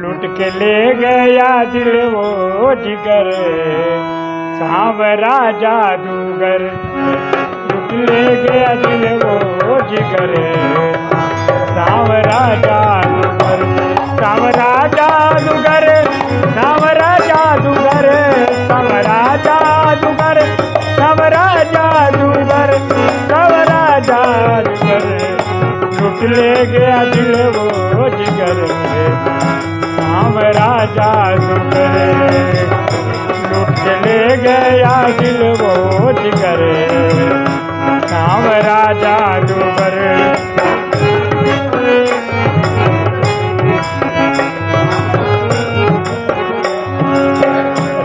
लुट के ले गया दिल वो जिगर। सांवरा जादूगर लुट ले गया दिल वो जिगर। सांवरा जादूगर गया दिल वो जिगर सांवरा जादूगर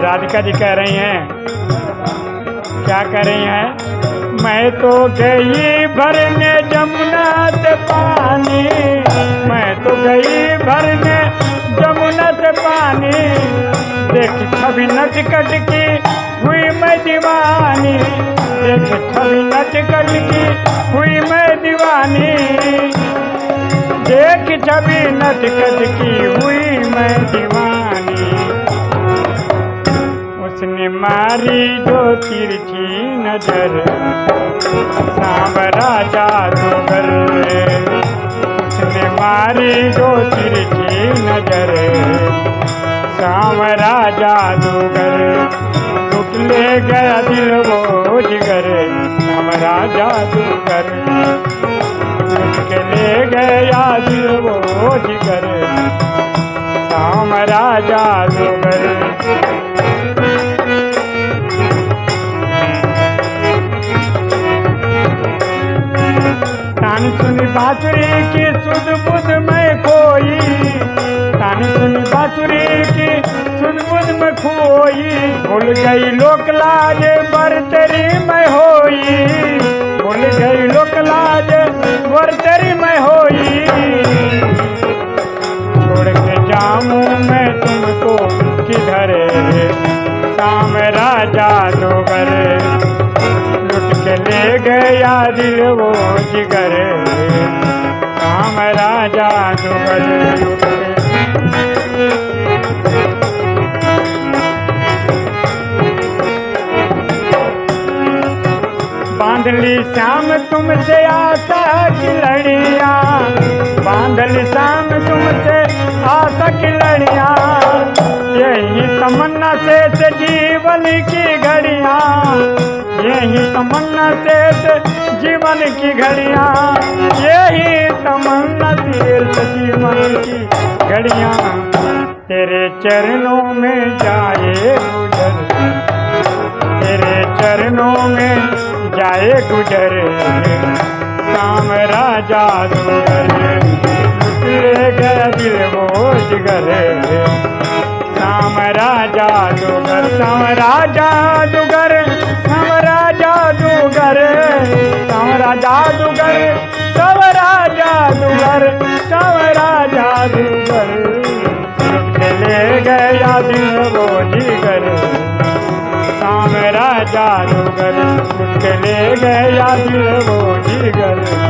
राधिका जी कह रही हैं, क्या कह रही हैं? मैं तो गई भरने जमुना से देख नच कट की हुई मैं दीवानी। देख छवि नच कट की हुई मैं दीवानी। देख छवि नच कट की हुई मैं दीवानी। उसने मारी जो तिरछी नज़र। सांवरा जादूगर सांवरा जादूगर लुट ले गया दिल वो जिगर। सांवरा जादूगर लुट के ले गया दिल वो जिगर। सांवरा जादूगर तान सुनी बांसुरी की सुध बुध में खोई सुनी बांसुरी की सुध बुध में खोई। भूल गई लोक लाज बर तेरी मैं होई। भूल गई लोक लाज बर तेरी मैं होई। छोड़ के जाऊँ मैं तुमको किधर शाम राजा दोगर लुट के ले गया दिल वो जिगर। शाम राजा दोगर बांधली श्याम तुमसे आशा की लड़िया। बांधली श्याम तुमसे आशा की लड़िया। यही तमन्ना से जीवन की घड़िया। यही तमन्ना से जीवन की घड़िया। यही तमन्ना से जीवन की घड़िया। तेरे चरणों में जाए गुजर शाम राजा दुगर ले गया दिल वो जिगर शाम राजा दुगर शाम राजा दुगर शाम राजा दुगर शाम राजा दुगर शाम राजा दुगर शाम राजा दुगर। ले गया दिल राजा दुगर उठ ले गया दिल वो जिगर।